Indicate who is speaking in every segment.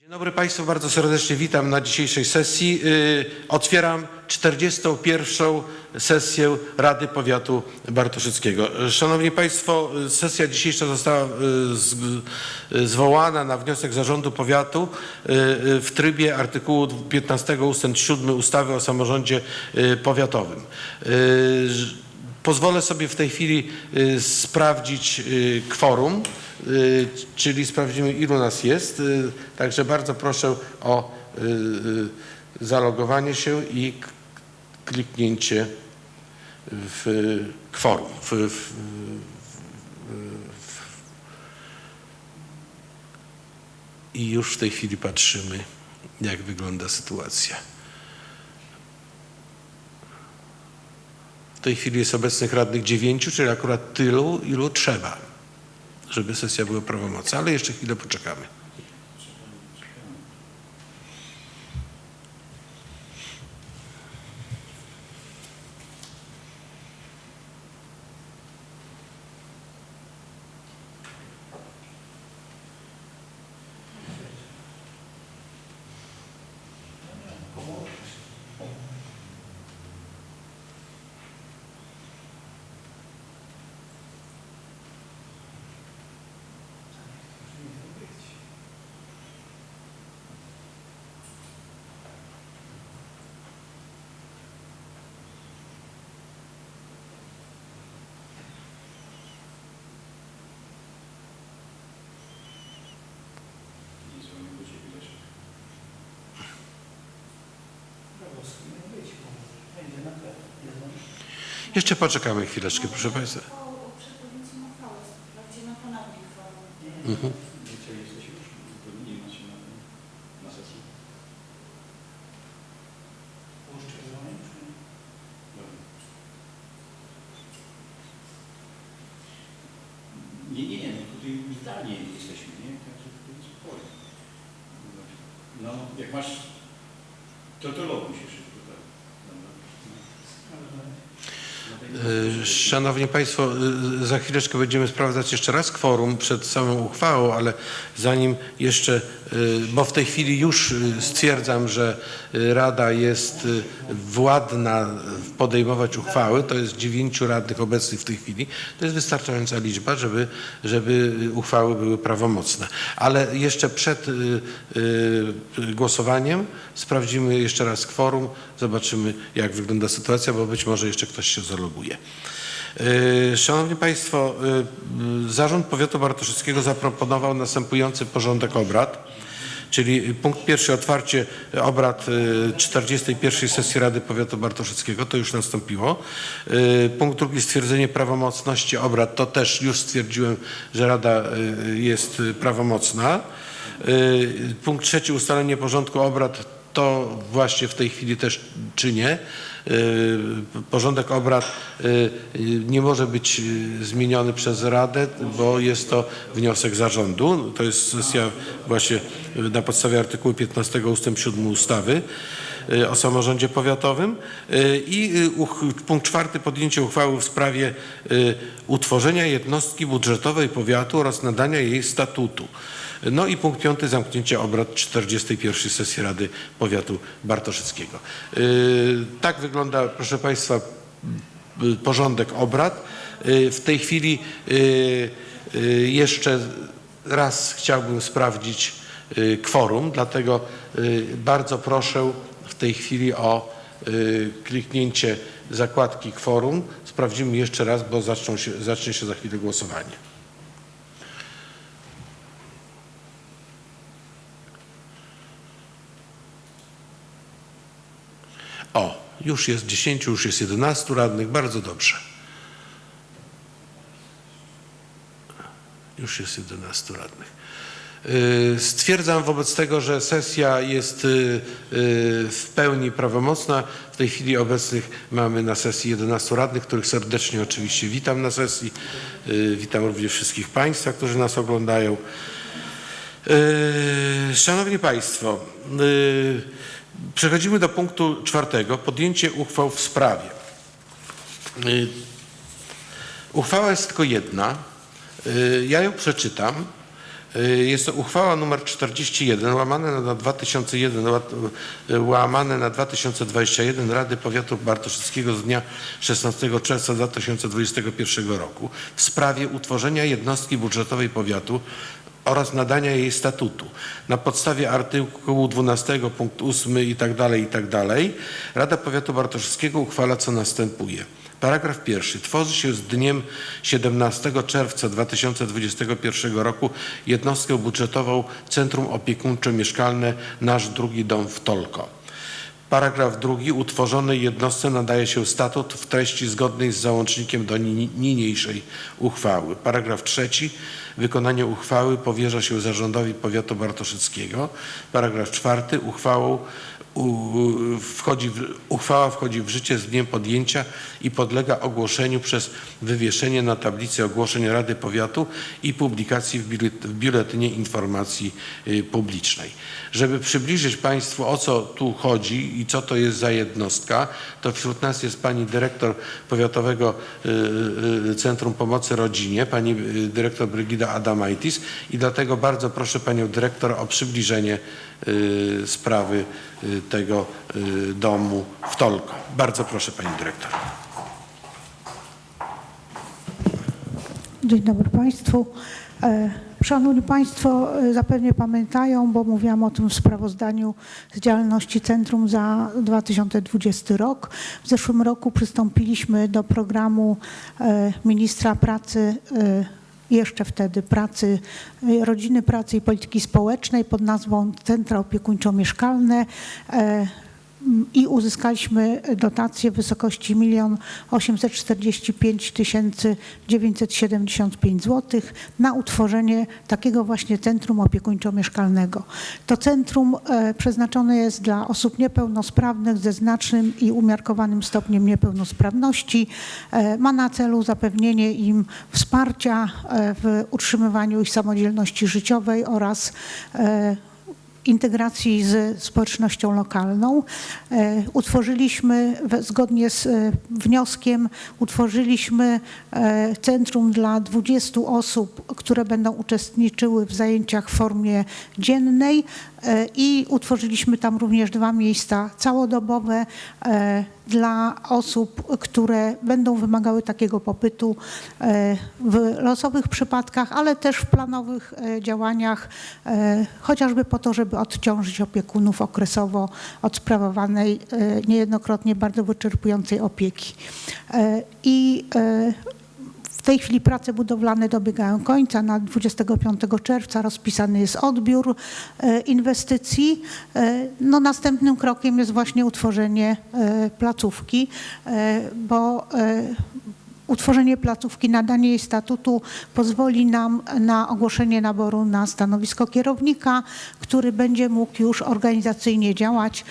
Speaker 1: Dzień dobry Państwu, bardzo serdecznie witam na dzisiejszej sesji. Yy, Otwieram 41. sesję Rady Powiatu Bartoszyckiego. Szanowni Państwo, y, sesja dzisiejsza została y, y, zwołana na wniosek Zarządu Powiatu y, y, w trybie artykułu 15 ust. 7 ustawy o samorządzie y, powiatowym. Pozwolę sobie w tej chwili y, sprawdzić y, kworum, y, czyli sprawdzimy ilu nas jest. Także bardzo proszę o zalogowanie się i kliknięcie w kworum. W, w, w, I już w tej chwili patrzymy, jak wygląda sytuacja. Tej chwili jest obecnych radnych dziewięciu, czyli akurat tylu, ilu trzeba, żeby sesja była prawomocna, ale jeszcze chwilę poczekamy. Jeszcze poczekamy chwileczkę, proszę Państwa.
Speaker 2: Nie, nie, no tutaj jesteśmy, nie? Spokojnie. No, jak masz, to to loguj się
Speaker 1: Szanowni Państwo, e, za chwileczkę będziemy sprawdzać jeszcze raz kworum przed samą uchwałą, ale zanim jeszcze, e, bo w tej chwili już stwierdzam, że Rada jest władna podejmować uchwały, to jest dziewięciu radnych obecnych w tej chwili, to jest wystarczająca liczba, żeby, żeby uchwały były prawomocne. Ale jeszcze przed głosowaniem sprawdzimy jeszcze raz kworum, zobaczymy jak wygląda sytuacja, bo być może jeszcze ktoś się zaloguje. E, Szanowni Państwo, e, Zarząd Powiatu Bartoszyckiego zaproponował następujący porządek obrad, czyli punkt pierwszy otwarcie obrad e, 41 sesji Rady Powiatu Bartoszyckiego, to już nastąpiło. Punkt drugi stwierdzenie prawomocności obrad, to też już stwierdziłem, że Rada jest prawomocna. Punkt trzeci ustalenie porządku obrad to właśnie w tej chwili też czynię. Y, Porządek obrad y, nie może być y, zmieniony przez Radę, bo jest to wniosek zarządu. To jest sesja właśnie na podstawie artykułu 15 ust. 7 ustawy o samorządzie powiatowym. I punkt czwarty podjęcie uchwały w sprawie utworzenia jednostki budżetowej powiatu oraz nadania jej statutu. No i punkt piąty, zamknięcie obrad 41 sesji Rady Powiatu Bartoszyckiego. Yy, Tak wygląda, proszę Państwa, y, porządek obrad. Yy, W tej chwili jeszcze raz chciałbym sprawdzić kworum, dlatego bardzo proszę w tej chwili o kliknięcie zakładki kworum. Sprawdzimy jeszcze raz, bo zaczną się, zacznie się za chwilę głosowanie. O, już jest 10, już jest 11 radnych, bardzo dobrze. Już jest 11 radnych. Yy, Stwierdzam wobec tego, że sesja jest yy, yy, w pełni prawomocna. W tej chwili obecnych mamy na sesji 11 radnych, których serdecznie oczywiście witam na sesji. Witam również wszystkich Państwa, którzy nas oglądają. Szanowni Państwo, przechodzimy do punktu czwartego. Podjęcie uchwał w sprawie. Yy, Uchwała jest tylko jedna. Yy, Ja ją przeczytam. Y, Jest to uchwała nr 41 łamane na 2001 ła- y, łamane na 2021 Rady Powiatu Bartoszyckiego z dnia 16 czerwca 2021 roku w sprawie utworzenia jednostki budżetowej powiatu oraz nadania jej statutu. Na podstawie artykułu 12 punkt 8 i tak dalej, i tak dalej, Rada Powiatu Bartoszyckiego uchwala co następuje. Paragraf pierwszy. Tworzy się z dniem 17 czerwca 2021 roku jednostkę budżetową Centrum Opiekuńczo-Mieszkalne Nasz Drugi Dom w Tolko. Paragraf drugi. Utworzonej jednostce nadaje się statut w treści zgodnej z załącznikiem do ni- niniejszej uchwały. Paragraf trzeci. Wykonanie uchwały powierza się zarządowi powiatu bartoszyckiego. Paragraf czwarty. Uchwałą wchodzi w, uchwała wchodzi w życie z dniem podjęcia i podlega ogłoszeniu przez wywieszenie na tablicy ogłoszeń Rady Powiatu i publikacji w, biulet- w Biuletynie Informacji y, Publicznej. Żeby przybliżyć Państwu o co tu chodzi i co to jest za jednostka, to wśród nas jest Pani Dyrektor Powiatowego y, y, Centrum Pomocy Rodzinie, Pani Dyrektor Brygida Adamaitis i dlatego bardzo proszę Panią Dyrektor o przybliżenie sprawy tego y, domu w Tolko. Bardzo proszę Pani Dyrektor.
Speaker 3: Dzień dobry Państwu. E, Szanowni Państwo, e, zapewne pamiętają, bo mówiłam o tym w sprawozdaniu z działalności Centrum za 2020 rok. W zeszłym roku przystąpiliśmy do programu e, ministra pracy jeszcze wtedy pracy, e, rodziny, pracy i polityki społecznej pod nazwą Centra Opiekuńczo-Mieszkalne e, i uzyskaliśmy dotację w wysokości 1 845 975 zł na utworzenie takiego właśnie centrum opiekuńczo-mieszkalnego. To centrum e, przeznaczone jest dla osób niepełnosprawnych ze znacznym i umiarkowanym stopniem niepełnosprawności. E, Ma na celu zapewnienie im wsparcia e, w utrzymywaniu ich samodzielności życiowej oraz integracji z społecznością lokalną. E, Utworzyliśmy, zgodnie z e, wnioskiem, utworzyliśmy e, centrum dla 20 osób, które będą uczestniczyły w zajęciach w formie dziennej i utworzyliśmy tam również dwa miejsca całodobowe dla osób, które będą wymagały takiego pobytu e, w losowych przypadkach, ale też w planowych e, działaniach, e, chociażby po to, żeby odciążyć opiekunów okresowo od sprawowanej niejednokrotnie bardzo wyczerpującej opieki. I w tej chwili prace budowlane dobiegają końca. Na 25 czerwca rozpisany jest odbiór e, inwestycji. E, No, następnym krokiem jest właśnie utworzenie e, placówki, bo Utworzenie placówki, nadanie jej statutu pozwoli nam na ogłoszenie naboru na stanowisko kierownika, który będzie mógł już organizacyjnie działać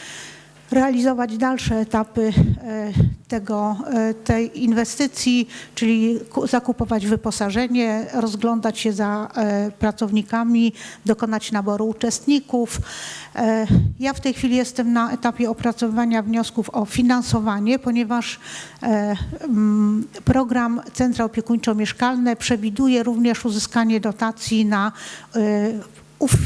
Speaker 3: realizować dalsze etapy e, tego, e, tej inwestycji, czyli ku- zakupować wyposażenie, rozglądać się za e, pracownikami, dokonać naboru uczestników. Ja w tej chwili jestem na etapie opracowywania wniosków o finansowanie, ponieważ mm, program Centra Opiekuńczo-Mieszkalne przewiduje również uzyskanie dotacji na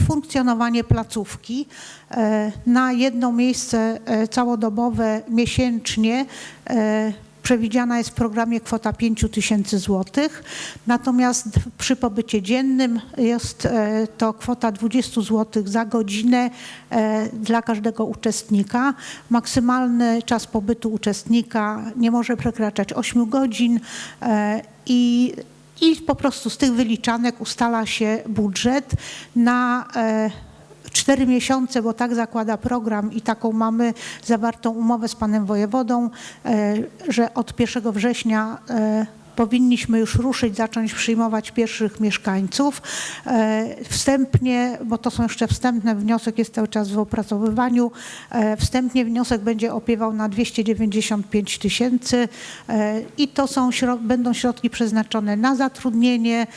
Speaker 3: funkcjonowanie placówki e, na jedno miejsce e, całodobowe miesięcznie e, przewidziana jest w programie kwota 5 tysięcy złotych, natomiast przy pobycie dziennym jest to kwota 20 złotych za godzinę dla każdego uczestnika. Maksymalny czas pobytu uczestnika nie może przekraczać 8 godzin i i po prostu z tych wyliczanek ustala się budżet na e, cztery miesiące, bo tak zakłada program i taką mamy zawartą umowę z panem wojewodą, e, że od 1 września e, powinniśmy już ruszyć, zacząć przyjmować pierwszych mieszkańców. E, Wstępnie, bo to są jeszcze wstępne, wniosek jest cały czas w opracowywaniu, e, wstępnie wniosek będzie opiewał na 295 tysięcy e, i to są, będą środki przeznaczone na zatrudnienie,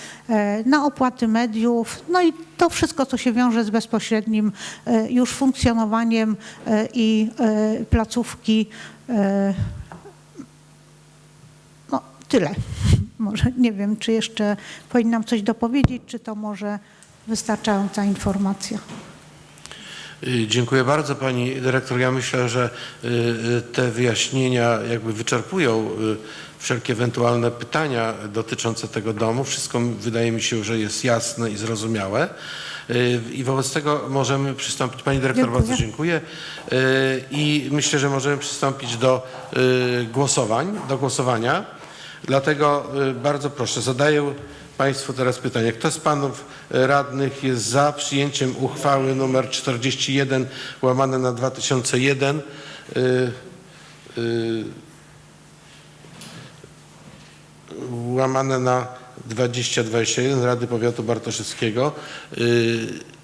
Speaker 3: na opłaty mediów, no i to wszystko, co się wiąże z bezpośrednim już funkcjonowaniem i placówki tyle. Może nie wiem, czy jeszcze powinnam coś dopowiedzieć, czy to może wystarczająca informacja.
Speaker 1: Y, Dziękuję bardzo Pani Dyrektor. Ja myślę, że y, y, te wyjaśnienia jakby wyczerpują wszelkie ewentualne pytania dotyczące tego domu. Wszystko wydaje mi się, że jest jasne i zrozumiałe. I wobec tego możemy przystąpić. Pani Dyrektor,
Speaker 3: Dziękuję.
Speaker 1: bardzo dziękuję. I myślę, że możemy przystąpić do głosowań, do głosowania. Dlatego y, bardzo proszę, zadaję Państwu teraz pytanie. Kto z Panów Radnych jest za przyjęciem uchwały nr 41 łamane na 2001 y, y, łamane na 2021 Rady Powiatu Bartoszewskiego. Y,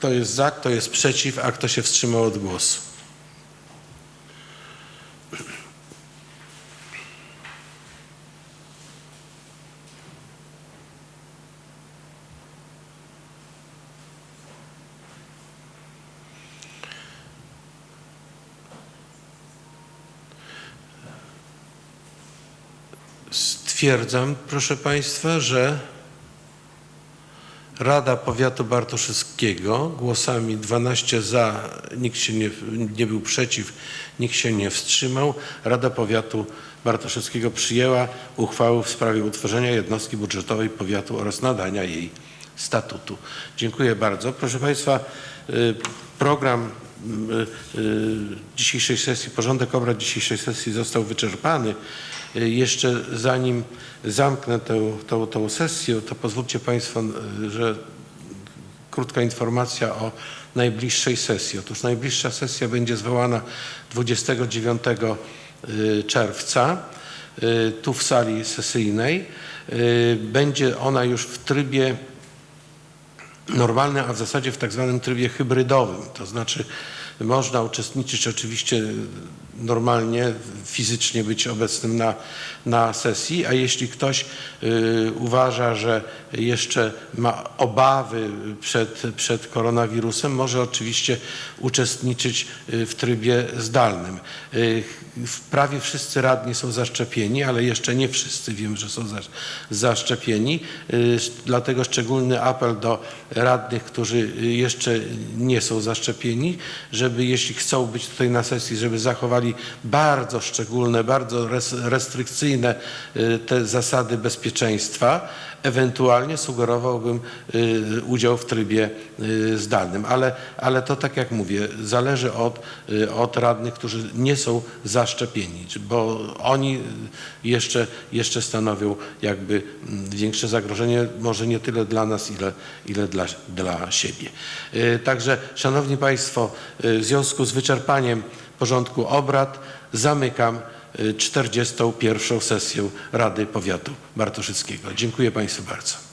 Speaker 1: Kto jest za, kto jest przeciw, a kto się wstrzymał od głosu? Stwierdzam, proszę Państwa, że Rada Powiatu Bartoszewskiego głosami 12 za, nikt się nie, nie był przeciw, nikt się nie wstrzymał. Rada Powiatu Bartoszewskiego przyjęła uchwałę w sprawie utworzenia jednostki budżetowej powiatu oraz nadania jej statutu. Dziękuję bardzo. Proszę Państwa, y, program y, y, dzisiejszej sesji, porządek obrad dzisiejszej sesji został wyczerpany. Y, Jeszcze zanim zamknę tę, tą, tą sesję, to pozwólcie Państwo, y, że krótka informacja o najbliższej sesji. Otóż najbliższa sesja będzie zwołana 29 y, czerwca tu w sali sesyjnej. Będzie ona już w trybie normalnym, a w zasadzie w tak zwanym trybie hybrydowym. To znaczy można uczestniczyć oczywiście normalnie, fizycznie być obecnym na, na sesji, a jeśli ktoś y, uważa, że jeszcze ma obawy przed, przed koronawirusem, może oczywiście uczestniczyć y, w trybie zdalnym. Y, prawie wszyscy radni są zaszczepieni, ale jeszcze nie wszyscy wiem, że są zasz- zaszczepieni. Y, Dlatego szczególny apel do radnych, którzy y, jeszcze nie są zaszczepieni, żeby jeśli chcą być tutaj na sesji, żeby zachowali bardzo szczególne, bardzo res- restrykcyjne y, te zasady bezpieczeństwa. Ewentualnie sugerowałbym y, udział w trybie y, zdalnym, ale, ale to tak jak mówię, zależy od, y, od radnych, którzy nie są zaszczepieni, bo oni jeszcze, jeszcze stanowią jakby mm, większe zagrożenie, może nie tyle dla nas, ile, ile dla, dla siebie. Także, Szanowni Państwo, w związku z wyczerpaniem porządku obrad zamykam 41. sesję Rady Powiatu Bartoszyckiego. Dziękuję Państwu bardzo.